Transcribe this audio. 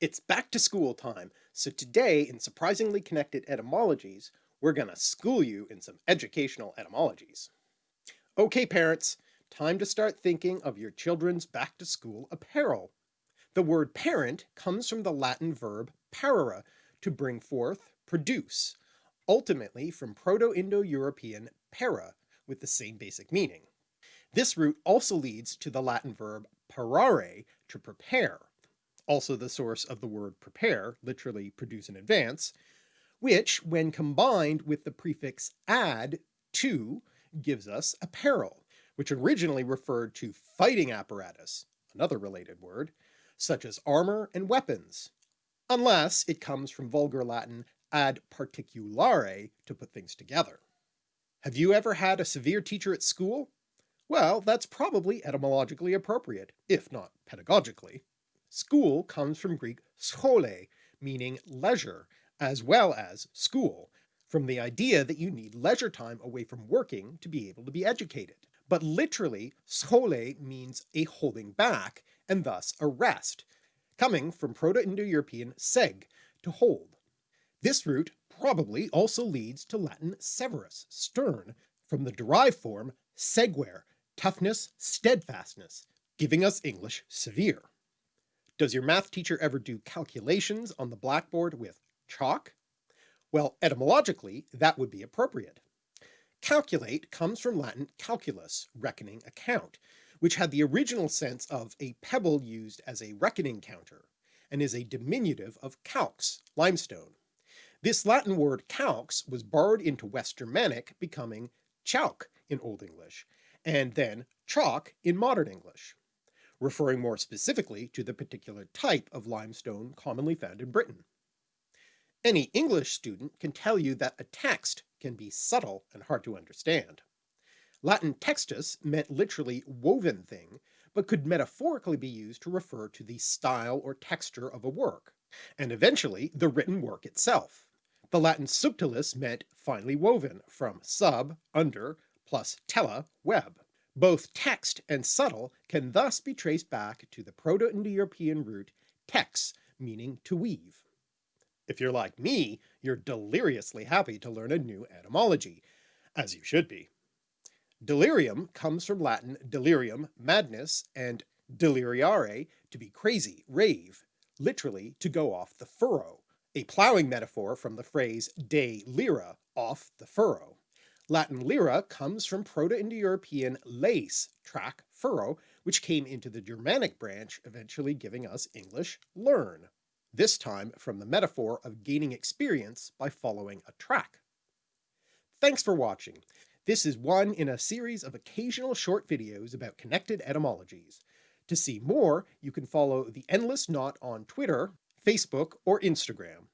It's back to school time, so today in Surprisingly Connected Etymologies, we're gonna school you in some educational etymologies. Okay parents, time to start thinking of your children's back to school apparel. The word parent comes from the Latin verb parere, to bring forth, produce, ultimately from Proto-Indo-European para, with the same basic meaning. This root also leads to the Latin verb parare, to prepare, also the source of the word prepare, literally produce in advance, which when combined with the prefix ad, to, gives us apparel, which originally referred to fighting apparatus, another related word, such as armor and weapons, unless it comes from vulgar Latin ad particulare to put things together. Have you ever had a severe teacher at school? Well, that's probably etymologically appropriate, if not pedagogically. School comes from Greek schole, meaning leisure, as well as school, from the idea that you need leisure time away from working to be able to be educated. But literally, schole means a holding back, and thus a rest, coming from Proto-Indo-European seg, to hold. This root probably also leads to Latin severus, stern, from the derived form seguer, toughness, steadfastness, giving us English severe. Does your math teacher ever do calculations on the blackboard with chalk? Well, etymologically, that would be appropriate. Calculate comes from Latin calculus, reckoning account, which had the original sense of a pebble used as a reckoning counter, and is a diminutive of calx, limestone. This Latin word calx was borrowed into West Germanic, becoming cealc in Old English, and then chalk in modern English referring more specifically to the particular type of limestone commonly found in Britain. Any English student can tell you that a text can be subtle and hard to understand. Latin textus meant literally woven thing, but could metaphorically be used to refer to the style or texture of a work, and eventually the written work itself. The Latin subtilis meant finely woven, from sub, under, plus tela, web. Both text and subtle can thus be traced back to the Proto-Indo-European root tex, meaning to weave. If you're like me, you're deliriously happy to learn a new etymology, as you should be. Delirium comes from Latin delirium, madness, and deliriare, to be crazy, rave, literally to go off the furrow, a ploughing metaphor from the phrase de lira, off the furrow. Latin lira comes from Proto-Indo-European leis, track, furrow, which came into the Germanic branch, eventually giving us English learn, this time from the metaphor of gaining experience by following a track. Thanks for watching. This is one in a series of occasional short videos about connected etymologies. To see more, you can follow The Endless Knot on Twitter, Facebook, or Instagram.